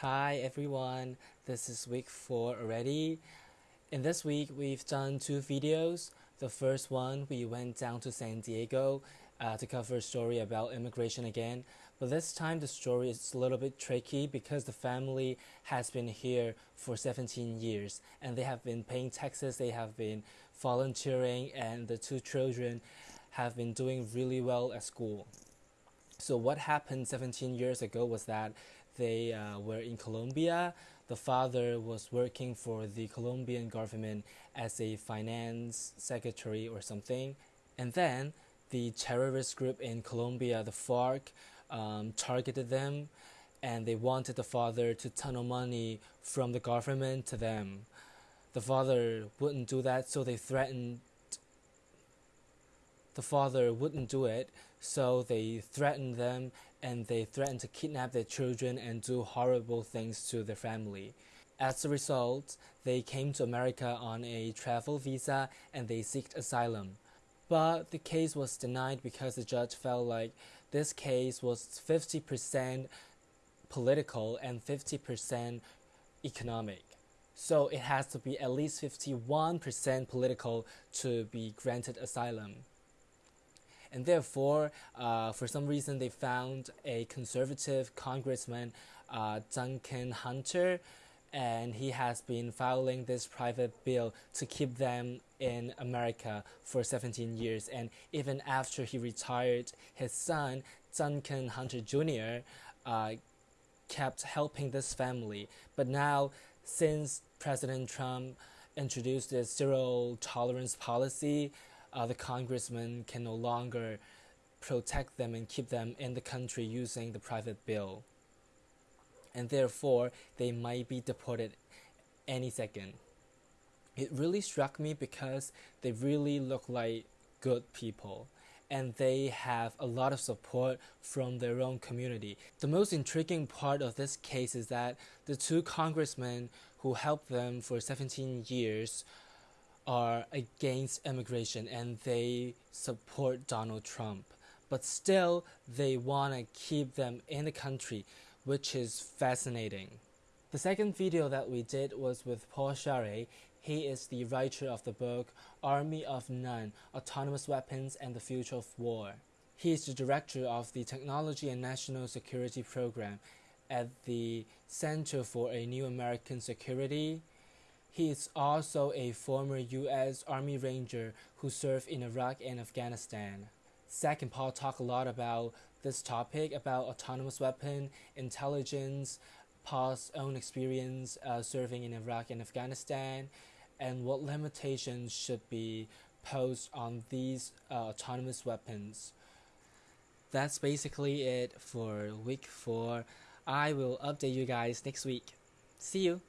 Hi everyone, this is week 4 already. In this week, we've done two videos. The first one, we went down to San Diego uh, to cover a story about immigration again. But this time, the story is a little bit tricky because the family has been here for 17 years and they have been paying taxes, they have been volunteering, and the two children have been doing really well at school. So, what happened 17 years ago was that they uh, were in Colombia. The father was working for the Colombian government as a finance secretary or something. And then the terrorist group in Colombia, the FARC, um, targeted them and they wanted the father to tunnel money from the government to them. The father wouldn't do that, so they threatened. The father wouldn't do it, so they threatened them and they threatened to kidnap their children and do horrible things to their family. As a result, they came to America on a travel visa and they sought asylum. But the case was denied because the judge felt like this case was 50% political and 50% economic. So it has to be at least 51% political to be granted asylum and therefore, uh, for some reason, they found a conservative congressman, uh, Duncan Hunter, and he has been filing this private bill to keep them in America for 17 years. And even after he retired, his son, Duncan Hunter Jr., uh, kept helping this family. But now, since President Trump introduced the zero tolerance policy, uh, the congressman can no longer protect them and keep them in the country using the private bill. And therefore, they might be deported any second. It really struck me because they really look like good people and they have a lot of support from their own community. The most intriguing part of this case is that the two congressmen who helped them for 17 years are against immigration and they support Donald Trump. But still, they want to keep them in the country, which is fascinating. The second video that we did was with Paul Scharre. He is the writer of the book Army of None Autonomous Weapons and the Future of War. He is the director of the Technology and National Security Program at the Center for a New American Security he is also a former U.S. Army Ranger who served in Iraq and Afghanistan. Zach and Paul talk a lot about this topic about autonomous weapon, intelligence, Paul's own experience uh, serving in Iraq and Afghanistan, and what limitations should be posed on these uh, autonomous weapons. That's basically it for week 4. I will update you guys next week. See you!